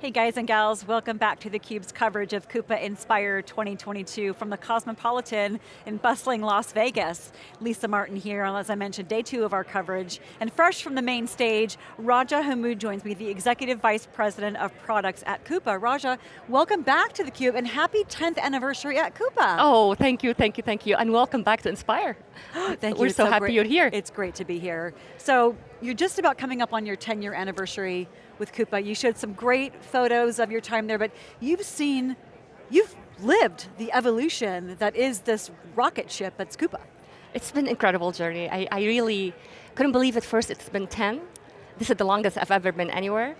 Hey guys and gals, welcome back to theCUBE's coverage of Coupa Inspire 2022 from the Cosmopolitan in bustling Las Vegas. Lisa Martin here, as I mentioned, day two of our coverage. And fresh from the main stage, Raja Hammoud joins me, the Executive Vice President of Products at Coupa. Raja, welcome back to theCUBE and happy 10th anniversary at Coupa. Oh, thank you, thank you, thank you. And welcome back to Inspire. thank you, We're so, so happy great. you're here. It's great to be here. So, you're just about coming up on your 10 year anniversary with Coupa. You showed some great photos of your time there, but you've seen, you've lived the evolution that is this rocket ship at Coupa. It's been an incredible journey. I, I really couldn't believe at first it's been 10. This is the longest I've ever been anywhere.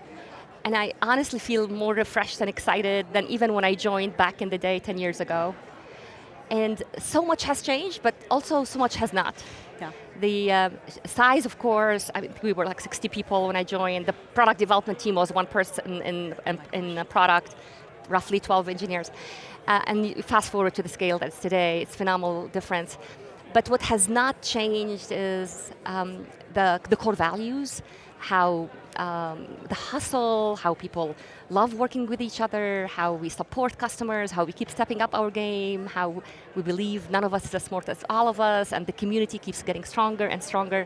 And I honestly feel more refreshed and excited than even when I joined back in the day 10 years ago. And so much has changed, but also so much has not. Yeah. The uh, size, of course, I mean, we were like 60 people when I joined. The product development team was one person in, in, in product, roughly 12 engineers. Uh, and fast forward to the scale that's today, it's phenomenal difference. But what has not changed is um, the, the core values, how um, the hustle, how people love working with each other, how we support customers, how we keep stepping up our game, how we believe none of us is as smart as all of us, and the community keeps getting stronger and stronger.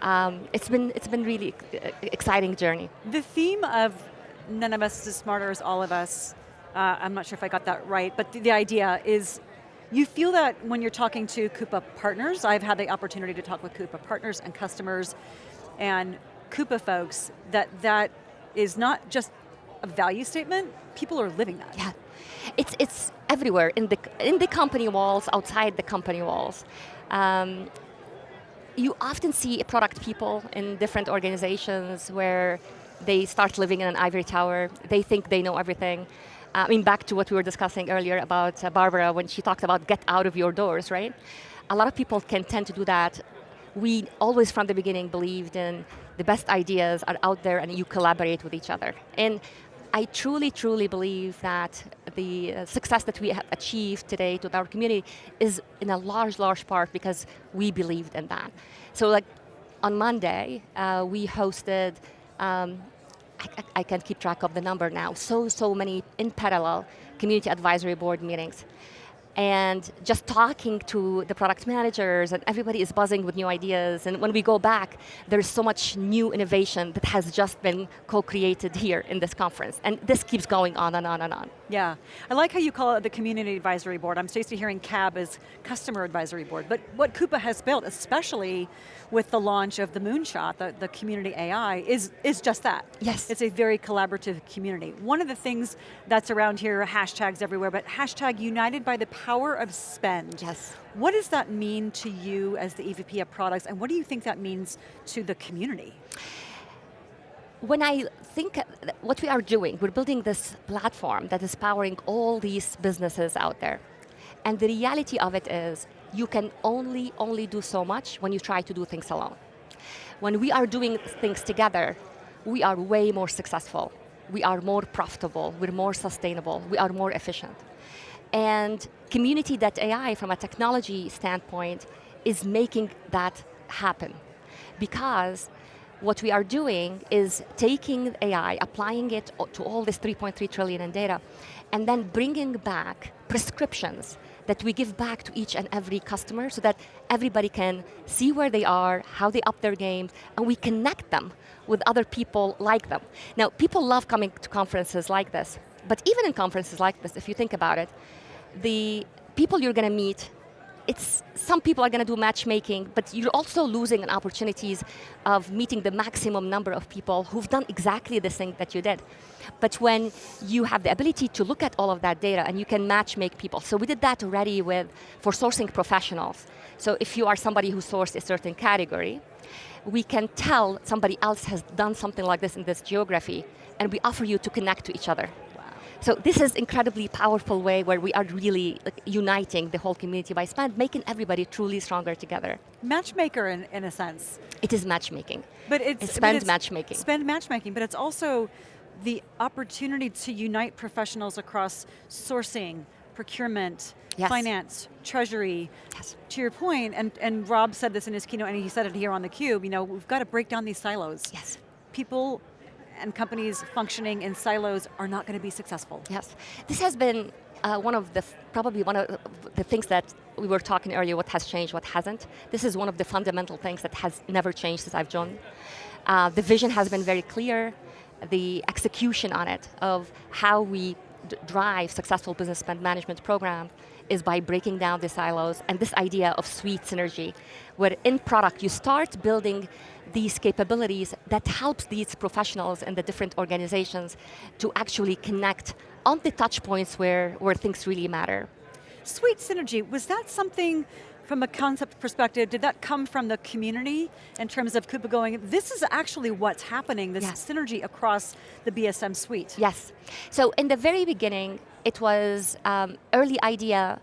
Um, it's been it's been really exciting journey. The theme of none of us is as smarter as all of us, uh, I'm not sure if I got that right, but the, the idea is you feel that when you're talking to Coupa partners, I've had the opportunity to talk with Coupa partners and customers, and Coupa folks, that that is not just a value statement, people are living that. Yeah, it's, it's everywhere, in the, in the company walls, outside the company walls. Um, you often see product people in different organizations where they start living in an ivory tower, they think they know everything. I mean, back to what we were discussing earlier about uh, Barbara when she talked about get out of your doors, right? A lot of people can tend to do that. We always from the beginning believed in the best ideas are out there and you collaborate with each other. And I truly, truly believe that the uh, success that we have achieved today with our community is in a large, large part because we believed in that. So like on Monday, uh, we hosted, um, I, I, can't keep track of the number now, so, so many in parallel community advisory board meetings and just talking to the product managers and everybody is buzzing with new ideas and when we go back, there's so much new innovation that has just been co-created here in this conference and this keeps going on and on and on. Yeah, I like how you call it the Community Advisory Board. I'm used to hearing CAB as Customer Advisory Board, but what Coupa has built, especially with the launch of the Moonshot, the, the community AI, is, is just that. Yes. It's a very collaborative community. One of the things that's around here, hashtags everywhere, but hashtag united by the power of spend. Yes. What does that mean to you as the EVP of products, and what do you think that means to the community? When I think what we are doing, we're building this platform that is powering all these businesses out there. And the reality of it is, you can only, only do so much when you try to do things alone. When we are doing things together, we are way more successful. We are more profitable, we're more sustainable, we are more efficient. And community.ai, from a technology standpoint, is making that happen. Because what we are doing is taking AI, applying it to all this 3.3 trillion in data, and then bringing back prescriptions that we give back to each and every customer so that everybody can see where they are, how they up their game, and we connect them with other people like them. Now, people love coming to conferences like this, but even in conferences like this, if you think about it, the people you're going to meet it's, some people are going to do matchmaking, but you're also losing an opportunities of meeting the maximum number of people who've done exactly the thing that you did. But when you have the ability to look at all of that data and you can matchmake people, so we did that already with, for sourcing professionals. So if you are somebody who sourced a certain category, we can tell somebody else has done something like this in this geography, and we offer you to connect to each other. So this is incredibly powerful way where we are really like, uniting the whole community by spend, making everybody truly stronger together. Matchmaker in, in a sense. It is matchmaking. But it's, it's spend but it's matchmaking. Spend matchmaking, but it's also the opportunity to unite professionals across sourcing, procurement, yes. finance, treasury. Yes. To your point, and, and Rob said this in his keynote, and he said it here on theCUBE, you know, we've got to break down these silos. Yes. People and companies functioning in silos are not going to be successful. Yes, this has been uh, one of the, probably one of the things that we were talking earlier, what has changed, what hasn't. This is one of the fundamental things that has never changed since I've joined. Uh, the vision has been very clear, the execution on it of how we drive successful business spend management program is by breaking down the silos and this idea of suite synergy, where in product you start building these capabilities that helps these professionals in the different organizations to actually connect on the touch points where, where things really matter. Suite synergy, was that something from a concept perspective, did that come from the community in terms of Coupa going, this is actually what's happening, this yes. synergy across the BSM suite? Yes. So in the very beginning, it was um, early idea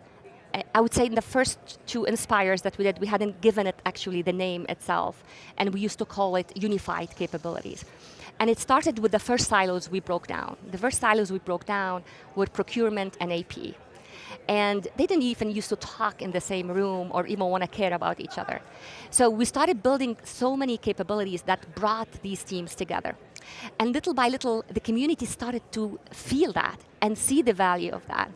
I would say in the first two Inspires that we did, we hadn't given it actually the name itself, and we used to call it unified capabilities. And it started with the first silos we broke down. The first silos we broke down were procurement and AP. And they didn't even used to talk in the same room or even want to care about each other. So we started building so many capabilities that brought these teams together. And little by little, the community started to feel that and see the value of that.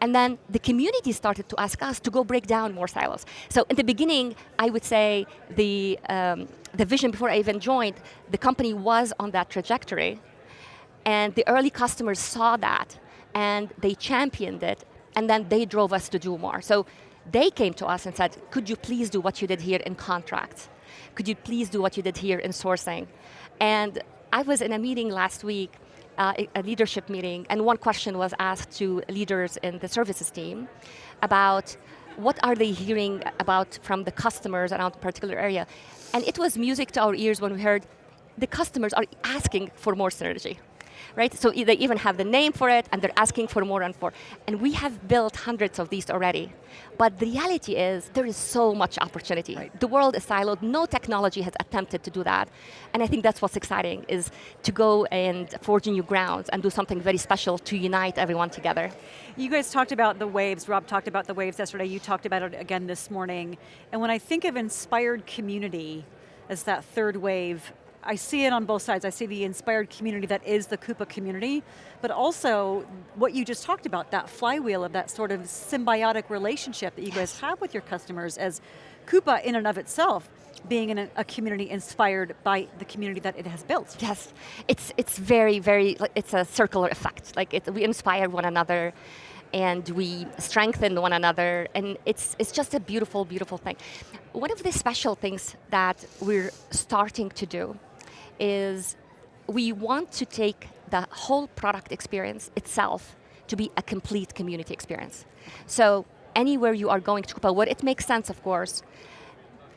And then the community started to ask us to go break down more silos. So in the beginning, I would say the, um, the vision before I even joined, the company was on that trajectory. And the early customers saw that and they championed it and then they drove us to do more. So they came to us and said, could you please do what you did here in contracts? Could you please do what you did here in sourcing? And I was in a meeting last week uh, a leadership meeting, and one question was asked to leaders in the services team about what are they hearing about from the customers around a particular area. And it was music to our ears when we heard the customers are asking for more synergy right? So they even have the name for it, and they're asking for more and more. And we have built hundreds of these already. But the reality is, there is so much opportunity. Right. The world is siloed, no technology has attempted to do that. And I think that's what's exciting, is to go and forge new grounds and do something very special to unite everyone together. You guys talked about the waves, Rob talked about the waves yesterday, you talked about it again this morning. And when I think of inspired community as that third wave, I see it on both sides. I see the inspired community that is the Coupa community, but also what you just talked about, that flywheel of that sort of symbiotic relationship that you guys have with your customers as Coupa in and of itself being in a, a, community inspired by the community that it has built. Yes, it's, it's very, very, it's a circular effect. Like it, we inspire one another and we strengthen one another, and it's, it's just a beautiful, beautiful thing. One of the special things that we're starting to do is we want to take the whole product experience itself to be a complete community experience. So anywhere you are going to Coupa, where it makes sense, of course,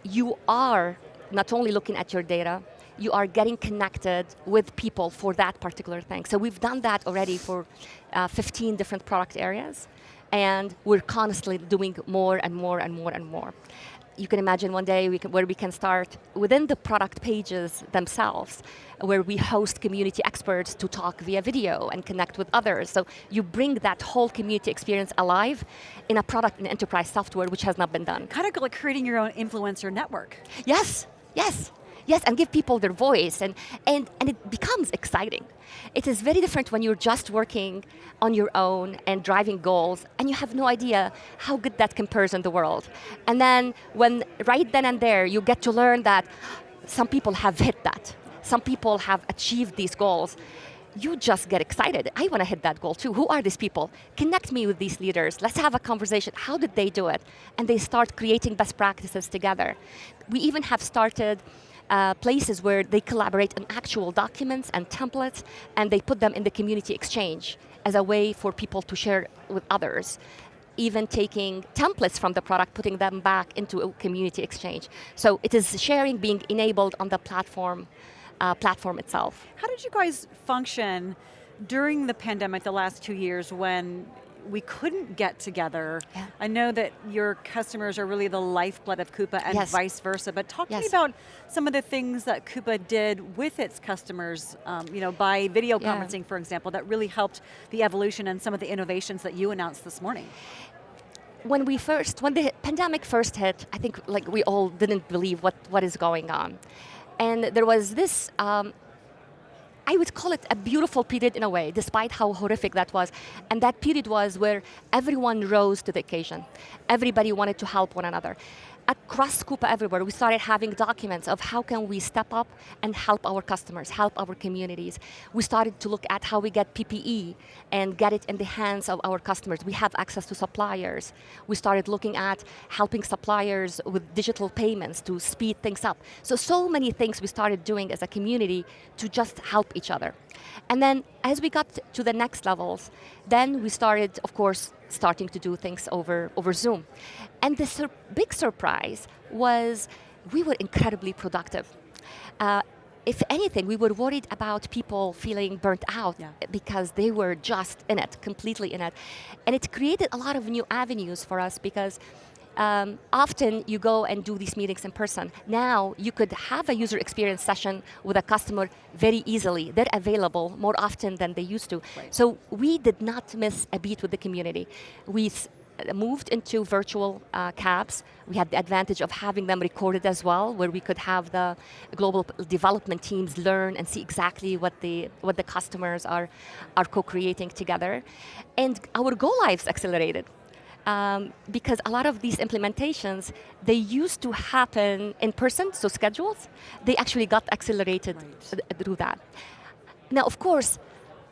you are not only looking at your data, you are getting connected with people for that particular thing. So we've done that already for uh, 15 different product areas, and we're constantly doing more and more and more and more you can imagine one day we can, where we can start within the product pages themselves, where we host community experts to talk via video and connect with others. So you bring that whole community experience alive in a product in enterprise software, which has not been done. Kind of like creating your own influencer network. Yes, yes. Yes, and give people their voice, and, and, and it becomes exciting. It is very different when you're just working on your own and driving goals, and you have no idea how good that compares in the world. And then, when right then and there, you get to learn that some people have hit that. Some people have achieved these goals you just get excited. I want to hit that goal too. Who are these people? Connect me with these leaders. Let's have a conversation. How did they do it? And they start creating best practices together. We even have started uh, places where they collaborate on actual documents and templates, and they put them in the community exchange as a way for people to share with others even taking templates from the product, putting them back into a community exchange. So it is sharing being enabled on the platform, uh, platform itself. How did you guys function during the pandemic the last two years when we couldn't get together. Yeah. I know that your customers are really the lifeblood of Coupa and yes. vice versa, but talk yes. to me about some of the things that Coupa did with its customers, um, you know, by video yeah. conferencing, for example, that really helped the evolution and some of the innovations that you announced this morning when we first, when the pandemic first hit, I think like we all didn't believe what, what is going on. And there was this um, I would call it a beautiful period in a way, despite how horrific that was. And that period was where everyone rose to the occasion. Everybody wanted to help one another across Coupa everywhere, we started having documents of how can we step up and help our customers, help our communities. We started to look at how we get PPE and get it in the hands of our customers. We have access to suppliers. We started looking at helping suppliers with digital payments to speed things up. So, so many things we started doing as a community to just help each other. And then as we got to the next levels, then we started, of course, starting to do things over, over Zoom. And the sur big surprise was we were incredibly productive. Uh, if anything, we were worried about people feeling burnt out yeah. because they were just in it, completely in it. And it created a lot of new avenues for us because um, often you go and do these meetings in person. Now you could have a user experience session with a customer very easily. They're available more often than they used to. Right. So we did not miss a beat with the community. We moved into virtual uh, cabs. We had the advantage of having them recorded as well, where we could have the global development teams learn and see exactly what the, what the customers are, are co-creating together. And our go lives accelerated um, because a lot of these implementations, they used to happen in person, so schedules, they actually got accelerated right. through that. Now, of course,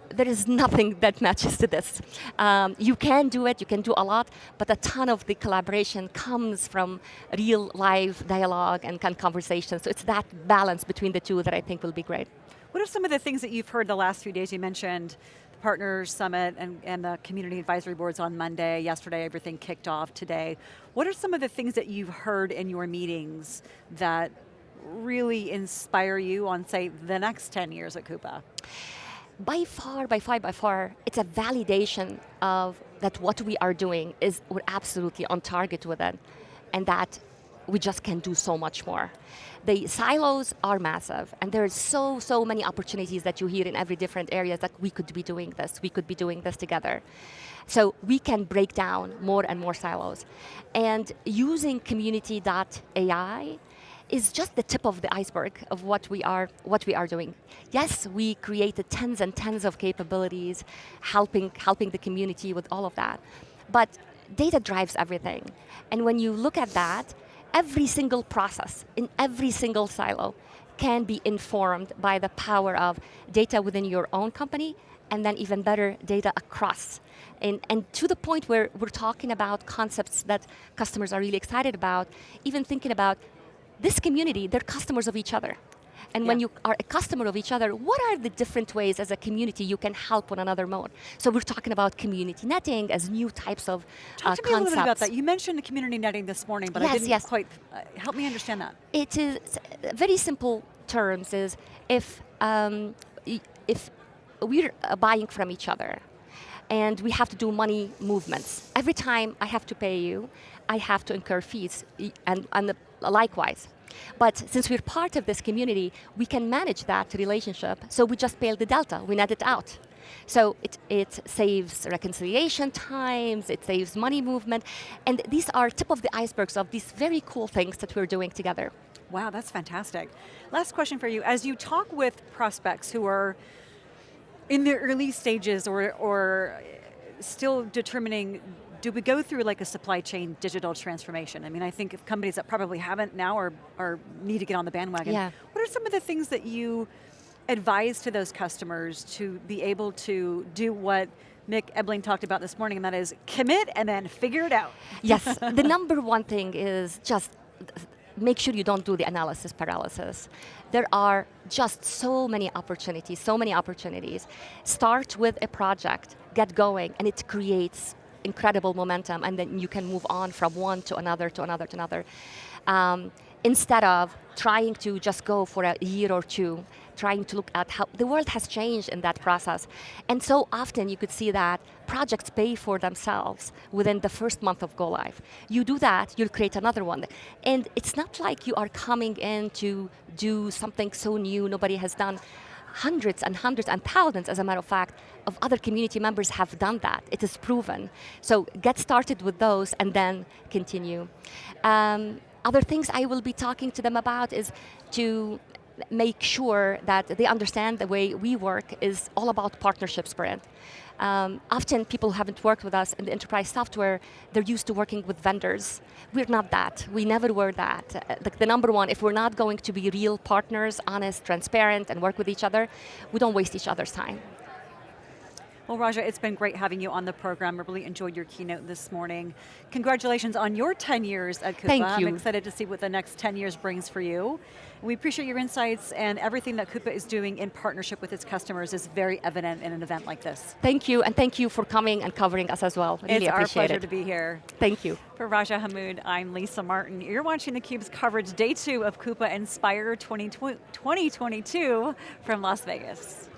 there is nothing that matches to this. Um, you can do it, you can do a lot, but a ton of the collaboration comes from real live dialogue and conversation. So it's that balance between the two that I think will be great. What are some of the things that you've heard the last few days? You mentioned Partners Summit and, and the Community Advisory Boards on Monday, yesterday everything kicked off today. What are some of the things that you've heard in your meetings that really inspire you on say the next 10 years at Coupa? By far, by far, by far, it's a validation of that what we are doing is we're absolutely on target with it and that we just can do so much more. The silos are massive, and there's so, so many opportunities that you hear in every different area that we could be doing this, we could be doing this together. So we can break down more and more silos. And using community.ai is just the tip of the iceberg of what we are what we are doing. Yes, we created tens and tens of capabilities, helping helping the community with all of that. But data drives everything. And when you look at that, every single process in every single silo can be informed by the power of data within your own company and then even better, data across. And, and to the point where we're talking about concepts that customers are really excited about, even thinking about this community, they're customers of each other. And yeah. when you are a customer of each other, what are the different ways as a community you can help one another more? So we're talking about community netting as new types of Talk uh, to me concepts. a little bit about that. You mentioned the community netting this morning, but yes, I didn't yes. quite, uh, help me understand that. It is, very simple terms is, if, um, if we're uh, buying from each other, and we have to do money movements. Every time I have to pay you, I have to incur fees, and, and likewise. But since we're part of this community, we can manage that relationship, so we just pay the delta, we net it out. So it, it saves reconciliation times, it saves money movement, and these are tip of the icebergs of these very cool things that we're doing together. Wow, that's fantastic. Last question for you. As you talk with prospects who are in the early stages or, or still determining do we go through like a supply chain digital transformation? I mean, I think if companies that probably haven't now are, are need to get on the bandwagon. Yeah. What are some of the things that you advise to those customers to be able to do what Mick Ebling talked about this morning, and that is commit and then figure it out. Yes, the number one thing is just make sure you don't do the analysis paralysis. There are just so many opportunities, so many opportunities. Start with a project, get going, and it creates incredible momentum and then you can move on from one to another to another to another. Um, instead of trying to just go for a year or two, trying to look at how the world has changed in that process. And so often you could see that projects pay for themselves within the first month of go live. You do that, you'll create another one. And it's not like you are coming in to do something so new nobody has done hundreds and hundreds and thousands, as a matter of fact, of other community members have done that. It is proven. So get started with those and then continue. Um, other things I will be talking to them about is to make sure that they understand the way we work is all about partnership brand. Um, often people haven't worked with us in the enterprise software, they're used to working with vendors. We're not that, we never were that. Uh, the number one, if we're not going to be real partners, honest, transparent, and work with each other, we don't waste each other's time. Well, Raja, it's been great having you on the program. I really enjoyed your keynote this morning. Congratulations on your 10 years at Coupa. Thank you. I'm excited to see what the next 10 years brings for you. We appreciate your insights and everything that Coupa is doing in partnership with its customers is very evident in an event like this. Thank you, and thank you for coming and covering us as well. Really it's our pleasure it. to be here. Thank you. For Raja Hammoud, I'm Lisa Martin. You're watching theCUBE's coverage day two of Coupa Inspire 2022 from Las Vegas.